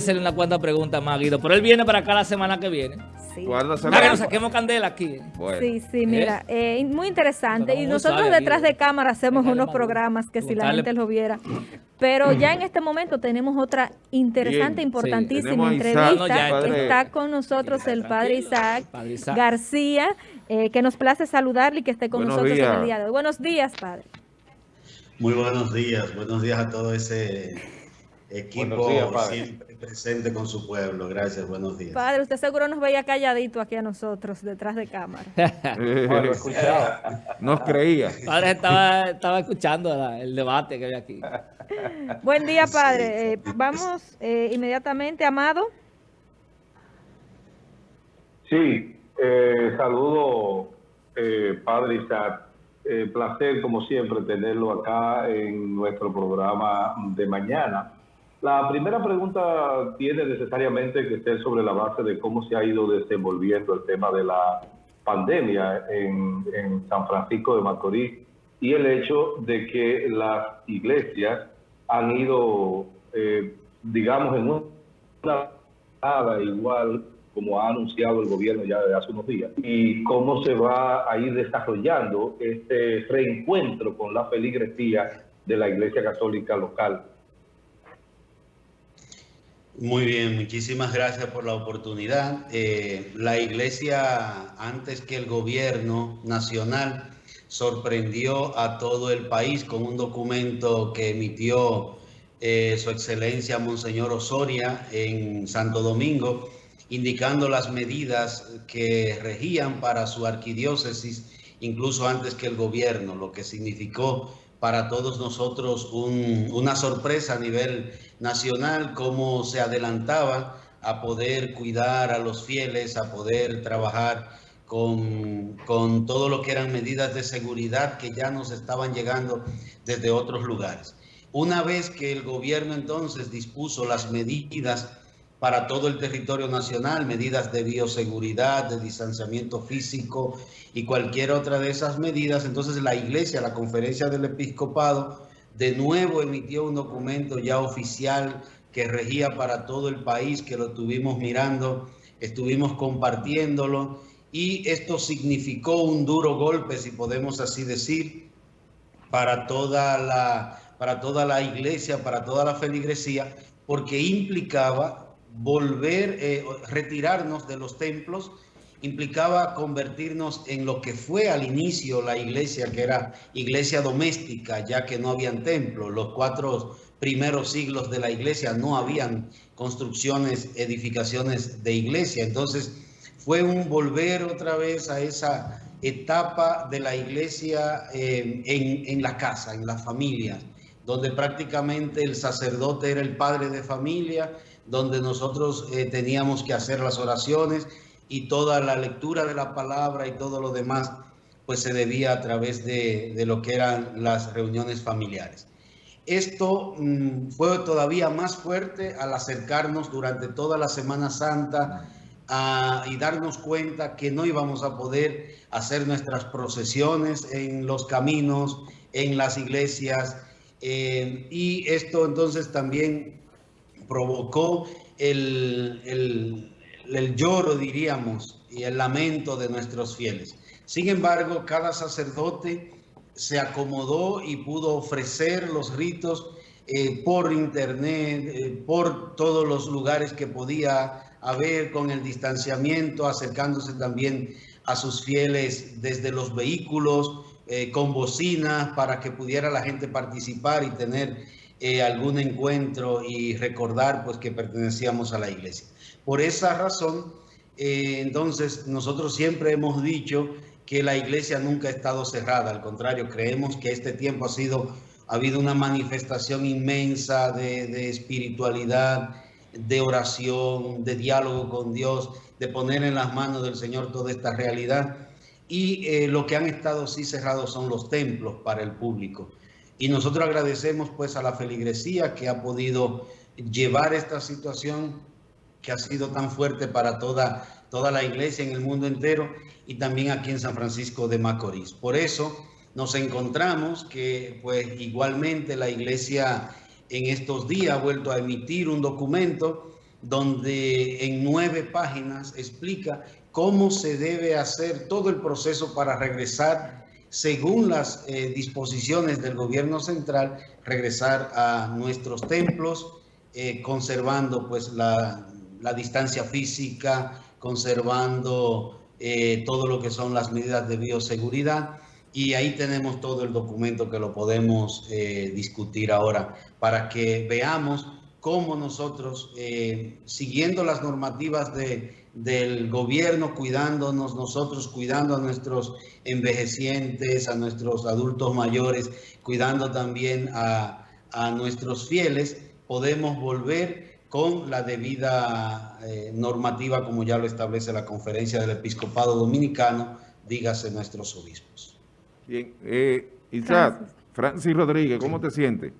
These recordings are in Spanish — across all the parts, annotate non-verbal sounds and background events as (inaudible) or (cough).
hacerle una cuanta preguntas más, Guido. Pero él viene para acá la semana que viene. Sí. ¿Cuándo se Para que nos saquemos candela aquí. Bueno. Sí, sí, mira, eh, muy interesante. Y nosotros detrás Guido. de cámara hacemos Déjale unos maduro. programas que si la gente lo viera. Pero ya en este momento tenemos otra interesante, Bien, importantísima entrevista. No, ya, padre. Está con nosotros el padre Isaac, Padre Isaac. García, eh, que nos place saludarle y que esté con Buenos nosotros en el día de hoy. Buenos días, padre. Muy buenos días, buenos días a todo ese equipo días, siempre presente con su pueblo. Gracias, buenos días. Padre, usted seguro nos veía calladito aquí a nosotros, detrás de cámara. (laughs) Eh, Nos creía. Padre estaba, estaba escuchando la- el debate que había aquí. (laughs) Buen día, padre. Eh, vamos eh, inmediatamente, Amado. Sí, eh, saludo, eh, Padre Isaac. Eh, placer, como siempre, tenerlo acá en nuestro programa de mañana. La primera pregunta tiene necesariamente que ser sobre la base de cómo se ha ido desenvolviendo el tema de la pandemia en, San Francisco de Macorís y el hecho de que las iglesias han ido, eh, digamos, en una nada igual como ha anunciado el gobierno ya desde hace unos días y cómo se va a ir desarrollando este reencuentro con la feligresía de la Iglesia Católica local. Muy bien, muchísimas gracias por la oportunidad. Eh, la iglesia, antes que el gobierno nacional, sorprendió a todo el país con un documento que emitió eh, su excelencia Monseñor Osoria en Santo Domingo, indicando las medidas que regían para su arquidiócesis, incluso antes que el gobierno, lo que significó para todos nosotros un- una sorpresa a nivel nacional, cómo se adelantaba a poder cuidar a los fieles, a poder trabajar con, con todo lo que eran medidas de seguridad que ya nos estaban llegando desde otros lugares. Una vez que el gobierno entonces dispuso las medidas para todo el territorio nacional, medidas de bioseguridad, de distanciamiento físico y cualquier otra de esas medidas, entonces la iglesia, la conferencia del episcopado, de nuevo emitió un documento ya oficial que regía para todo el país, que lo estuvimos mirando, estuvimos compartiéndolo y esto significó un duro golpe, si podemos así decir, para toda la, para toda la iglesia, para toda la feligresía, porque implicaba volver, eh, retirarnos de los templos, implicaba convertirnos en lo que fue al inicio la iglesia, que era iglesia doméstica, ya que no habían templos. Los cuatro primeros siglos de la iglesia no habían construcciones, edificaciones de iglesia. Entonces fue un volver otra vez a esa etapa de la iglesia eh, en, en la casa, en las familias, donde prácticamente el sacerdote era el padre de familia, donde nosotros eh, teníamos que hacer las oraciones y toda la lectura de la palabra y todo lo demás, pues se debía a través de, lo que eran las reuniones familiares. Esto mm, fue todavía más fuerte al acercarnos durante toda la Semana Santa y darnos cuenta que no íbamos a poder hacer nuestras procesiones en los caminos, en las iglesias, eh, y esto entonces también provocó el, el- lloro, diríamos, y el lamento de nuestros fieles. Sin embargo, cada sacerdote se acomodó y pudo ofrecer los ritos eh, por internet, eh, por todos los lugares que podía haber con el distanciamiento, acercándose también a sus fieles desde los vehículos, eh, con bocinas, para que pudiera la gente participar y tener eh, algún encuentro y recordar pues que pertenecíamos a la iglesia. Por esa razón, eh, entonces nosotros siempre hemos dicho que la iglesia nunca ha estado cerrada, al contrario, creemos que este tiempo ha sido, ha habido una manifestación inmensa de, de espiritualidad, de oración, de diálogo con Dios, de poner en las manos del Señor toda esta realidad. Y eh, lo que han estado sí cerrados son los templos para el público. Y nosotros agradecemos pues a la feligresía que ha podido llevar esta situación que ha sido tan fuerte para toda, toda la iglesia en el mundo entero y también aquí en San Francisco de Macorís. Por eso nos encontramos que pues igualmente la iglesia en estos días ha vuelto a emitir un documento donde en nueve páginas explica cómo se debe hacer todo el proceso para regresar, según las eh, disposiciones del gobierno central, regresar a nuestros templos, eh, conservando pues la, la, distancia física, conservando eh, todo lo que son las medidas de bioseguridad. Y ahí tenemos todo el documento que lo podemos discutir ahora para que veamos cómo nosotros, siguiendo las normativas de, del gobierno, cuidándonos nosotros, cuidando a nuestros envejecientes, a nuestros adultos mayores, cuidando también a, nuestros fieles, podemos volver con la debida eh, normativa como ya lo establece la conferencia del episcopado dominicano, dígase nuestros obispos. Bien, eh, Isaac, Francis Rodríguez, ¿cómo te sientes?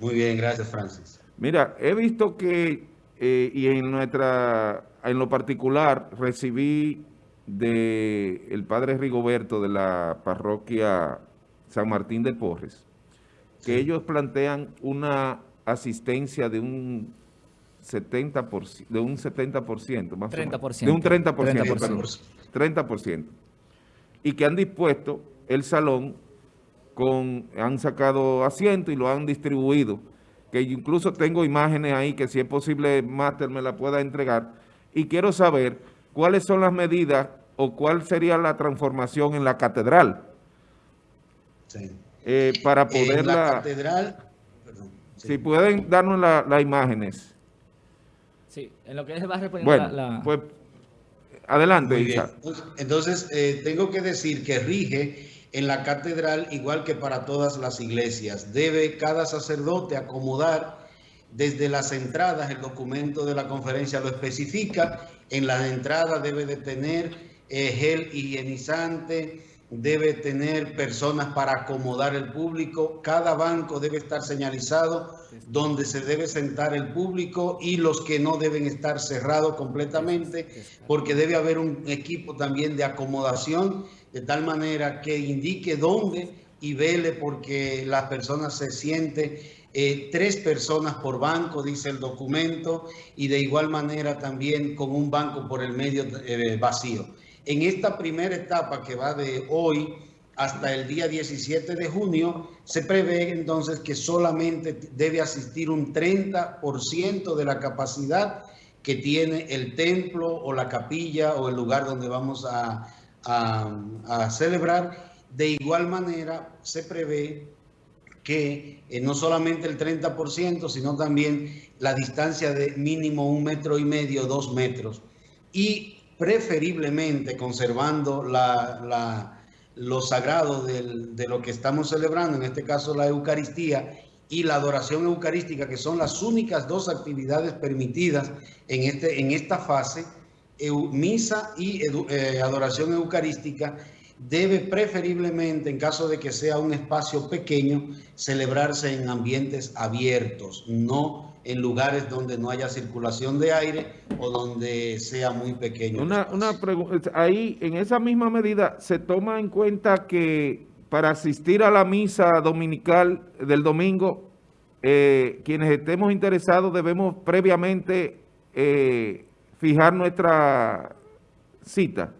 Muy bien, gracias Francis. Mira, he visto que, eh, y en nuestra en lo particular, recibí del el padre Rigoberto de la parroquia San Martín de Porres, que ellos plantean una asistencia de un 70%, de un 70%, más 30%, de un 30%, 30%, 30%, y que han dispuesto el salón con, han sacado asiento y lo han distribuido, que incluso tengo imágenes ahí que si es posible Máster me la pueda entregar, y quiero saber cuáles son las medidas o cuál sería la transformación en la catedral. Sí. Eh, para poder En la catedral... Si pueden darnos las imágenes. Sí, en lo que es va a bueno, la, Pues, adelante, Isa. Entonces, eh, tengo que decir que rige en la catedral igual que para todas las iglesias. Debe cada sacerdote acomodar desde las entradas, el documento de la conferencia lo especifica, en la entrada debe de tener eh, gel higienizante, debe tener personas para acomodar el público, cada banco debe estar señalizado donde se debe sentar el público y los que no deben estar cerrados completamente, porque debe haber un equipo también de acomodación, de tal manera que indique dónde y vele porque las personas se sienten eh, tres personas por banco, dice el documento, y de igual manera también con un banco por el medio eh, vacío. En esta primera etapa que va de hoy hasta el día 17 de junio, se prevé entonces que solamente debe asistir un 30% de la capacidad que tiene el templo o la capilla o el lugar donde vamos a, a celebrar. De igual manera, se prevé que eh, no solamente el 30%, sino también la distancia de mínimo un metro y medio, dos metros. Y preferiblemente conservando la, lo sagrado de lo que estamos celebrando, en este caso la Eucaristía y la adoración eucarística, que son las únicas dos actividades permitidas en, este, en esta fase, misa y eh, adoración eucarística, debe preferiblemente, en caso de que sea un espacio pequeño, celebrarse en ambientes abiertos, no en lugares donde no haya circulación de aire o donde sea muy pequeño. Una, una pregunta, ahí en esa misma medida se toma en cuenta que para asistir a la misa dominical del domingo, eh, quienes estemos interesados debemos previamente eh, fijar nuestra cita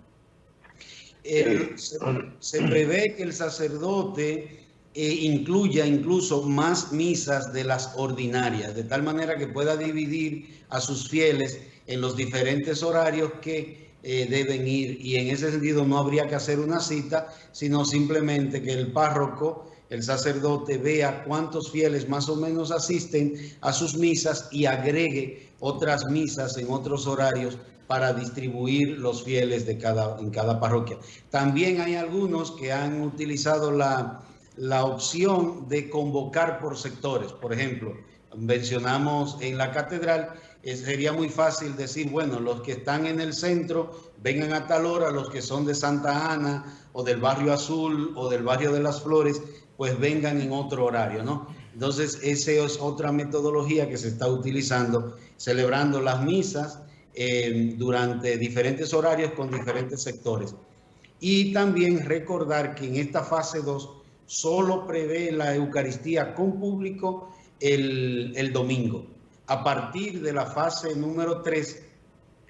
se, prevé que el sacerdote eh, incluya incluso más misas de las ordinarias, de tal manera que pueda dividir a sus fieles en los diferentes horarios que eh, deben ir. Y en ese sentido no habría que hacer una cita, sino simplemente que el párroco, el sacerdote, vea cuántos fieles más o menos asisten a sus misas y agregue otras misas en otros horarios para distribuir los fieles de cada, en cada parroquia. También hay algunos que han utilizado la, la opción de convocar por sectores. Por ejemplo, mencionamos en la catedral, sería muy fácil decir, bueno, los que están en el centro vengan a tal hora, los que son de Santa Ana o del barrio Azul o del barrio de las Flores, pues vengan en otro horario, ¿no? Entonces, esa es otra metodología que se está utilizando, celebrando las misas eh, durante diferentes horarios con diferentes sectores. Y también recordar que en esta fase 2 solo prevé la Eucaristía con público el, el domingo. A partir de la fase número 3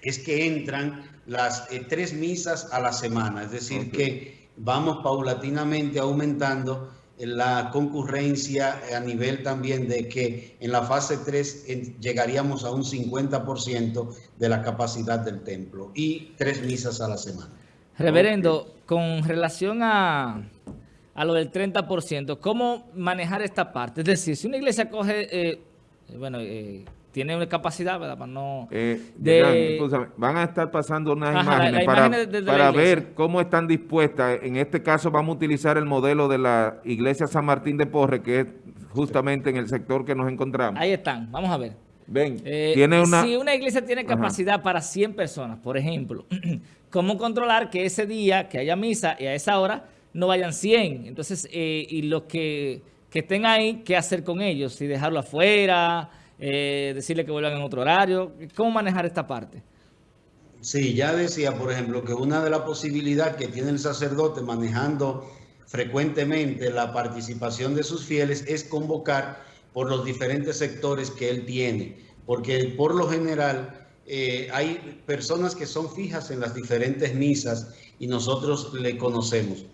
es que entran las eh, tres misas a la semana, es decir, que vamos paulatinamente aumentando la concurrencia a nivel también de que en la fase 3 llegaríamos a un 50% de la capacidad del templo y tres misas a la semana. Reverendo, con relación a, a lo del 30%, ¿cómo manejar esta parte? Es decir, si una iglesia coge, eh, bueno, eh, tiene una capacidad, ¿verdad? Para no... Eh, van a estar pasando unas imágenes, para, ver cómo están dispuestas. En este caso vamos a utilizar el modelo de la iglesia San Martín de Porre, que es justamente en el sector que nos encontramos. Ahí están, vamos a ver. Ven, eh, tiene una... Si una iglesia tiene capacidad para 100 personas, por ejemplo, (clears throat) ¿cómo controlar que ese día, que haya misa y a esa hora, no vayan 100? Entonces, eh, y los que, que estén ahí, ¿qué hacer con ellos? Si dejarlo afuera eh, decirle que vuelvan en otro horario. ¿Cómo manejar esta parte? Sí, ya decía, por ejemplo, que una de las posibilidades que tiene el sacerdote manejando frecuentemente la participación de sus fieles es convocar por los diferentes sectores que él tiene, porque por lo general eh, hay personas que son fijas en las diferentes misas y nosotros le conocemos.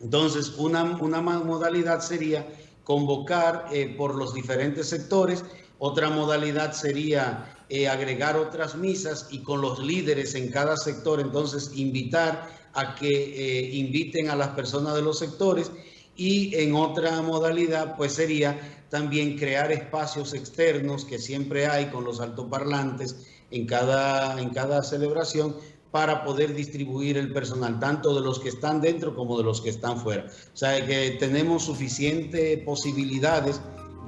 Entonces, una, una modalidad sería convocar eh, por los diferentes sectores otra modalidad sería eh, agregar otras misas y con los líderes en cada sector, entonces invitar a que eh, inviten a las personas de los sectores y en otra modalidad pues sería también crear espacios externos que siempre hay con los altoparlantes en cada, en cada celebración para poder distribuir el personal, tanto de los que están dentro como de los que están fuera. O sea, que tenemos suficientes posibilidades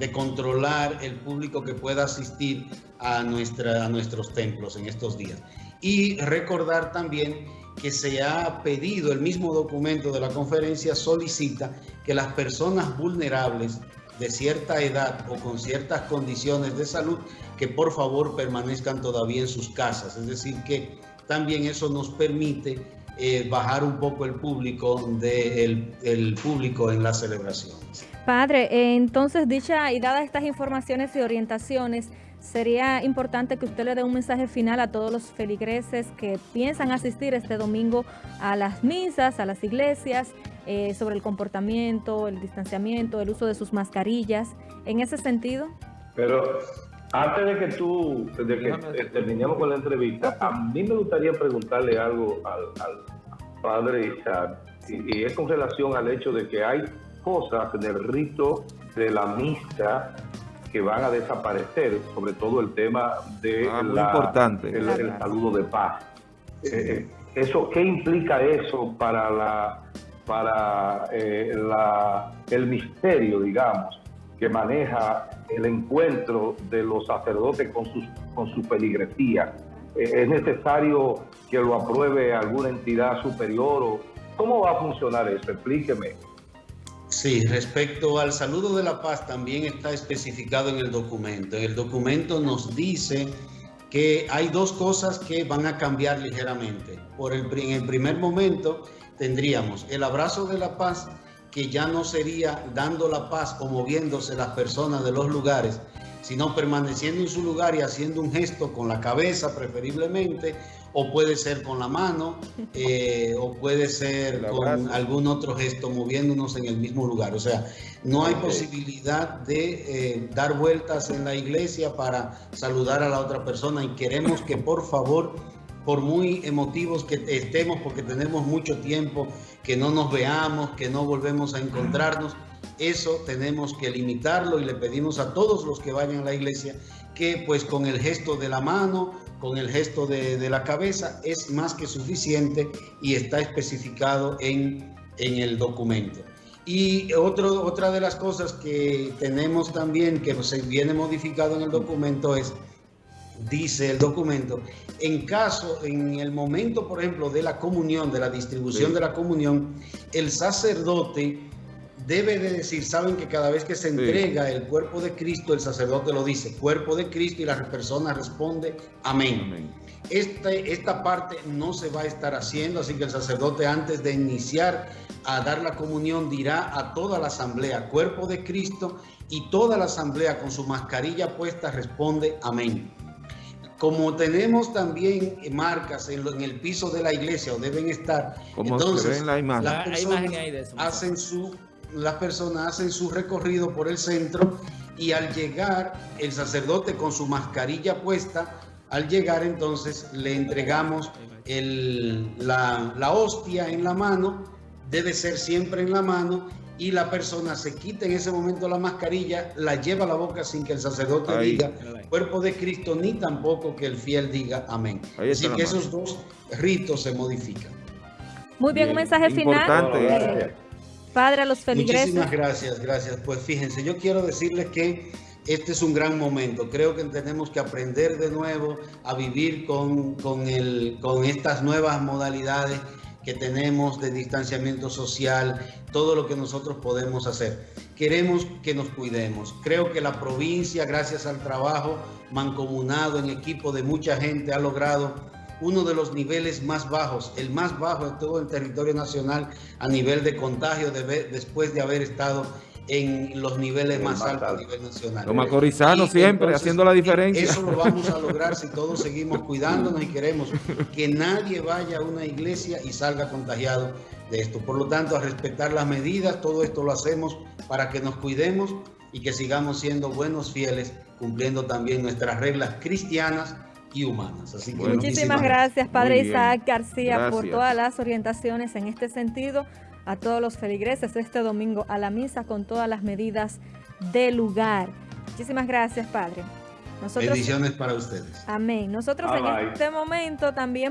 de controlar el público que pueda asistir a, nuestra, a nuestros templos en estos días. Y recordar también que se ha pedido, el mismo documento de la conferencia solicita que las personas vulnerables de cierta edad o con ciertas condiciones de salud, que por favor permanezcan todavía en sus casas. Es decir, que también eso nos permite eh, bajar un poco el público de el público en las celebraciones. Padre, eh, entonces dicha y dadas estas informaciones y orientaciones, sería importante que usted le dé un mensaje final a todos los feligreses que piensan asistir este domingo a las misas, a las iglesias, eh, sobre el comportamiento, el distanciamiento, el uso de sus mascarillas, en ese sentido. Pero antes de que tú, de que terminemos con la entrevista, a mí me gustaría preguntarle algo al, padre Isaac, y, es con relación al hecho de que hay cosas del rito de la misa que van a desaparecer, sobre todo el tema de ah, importante. El, saludo de paz. Eh, eh, eso, ¿Qué implica eso para, la, para eh, la, el misterio, digamos, que maneja el encuentro de los sacerdotes con, sus, con su peligresía? ¿Es necesario que lo apruebe alguna entidad superior? O, ¿Cómo va a funcionar eso? Explíqueme. Sí, respecto al saludo de la paz también está especificado en el documento. En el documento nos dice que hay dos cosas que van a cambiar ligeramente. Por el, en el primer momento tendríamos el abrazo de la paz, que ya no sería dando la paz o moviéndose las personas de los lugares, sino permaneciendo en su lugar y haciendo un gesto con la cabeza preferiblemente o puede ser con la mano, (laughs) eh, o puede ser con algún otro gesto, moviéndonos en el mismo lugar. O sea, no hay posibilidad de eh, dar vueltas en la iglesia para saludar a la otra persona y queremos que por favor, por muy emotivos que estemos, porque tenemos mucho tiempo que no nos veamos, que no volvemos a encontrarnos, eso tenemos que limitarlo y le pedimos a todos los que vayan a la iglesia que pues con el gesto de la mano, con el gesto de, la cabeza es más que suficiente y está especificado en, en el documento. Y otro, otra de las cosas que tenemos también, que se viene modificado en el documento es, dice el documento, en caso, en el momento, por ejemplo, de la comunión, de la distribución de la comunión, el sacerdote debe de decir, saben que cada vez que se entrega el cuerpo de Cristo, el sacerdote lo dice, cuerpo de Cristo, y la persona responde, amén. Este, esta parte no se va a estar haciendo, así que el sacerdote antes de iniciar a dar la comunión dirá a toda la asamblea, cuerpo de Cristo, y toda la asamblea con su mascarilla puesta responde amén. Como tenemos también marcas en, el piso de la iglesia o deben estar, como entonces la imagen. las personas hacen su las personas hacen su recorrido por el centro y al llegar el sacerdote con su mascarilla puesta, al llegar entonces le entregamos la, la hostia en la mano, debe ser siempre en la mano y la persona se quita en ese momento la mascarilla, la lleva a la boca sin que el sacerdote diga cuerpo de Cristo, ni tampoco que el fiel diga amén. Así que esos dos ritos se modifican. Muy bien, un mensaje final. Eh, padre, a los feligreses. Muchísimas gracias, gracias. Pues fíjense, yo quiero decirles que este es un gran momento. Creo que tenemos que aprender de nuevo a vivir con, con, el, con estas nuevas modalidades que tenemos de distanciamiento social, todo lo que nosotros podemos hacer. Queremos que nos cuidemos. Creo que la provincia, gracias al trabajo mancomunado en equipo de mucha gente, ha logrado uno de los niveles más bajos, el más bajo de todo el territorio nacional a nivel de contagio después de haber estado en los niveles más altos a nivel nacional. Los macorizanos siempre haciendo la diferencia. Eso lo vamos a lograr si todos (laughs) seguimos cuidándonos y queremos que nadie vaya a una iglesia y salga contagiado de esto. Por lo tanto, a respetar las medidas, todo esto lo hacemos para que nos cuidemos y que sigamos siendo buenos fieles, cumpliendo también nuestras reglas cristianas y humanas. Así que muchísimas, gracias, Padre Isaac García, por todas las orientaciones en este sentido a todos los feligreses este domingo a la misa con todas las medidas de lugar. Muchísimas gracias, Padre. Nosotros, Bendiciones para ustedes. Amén. Nosotros en este momento también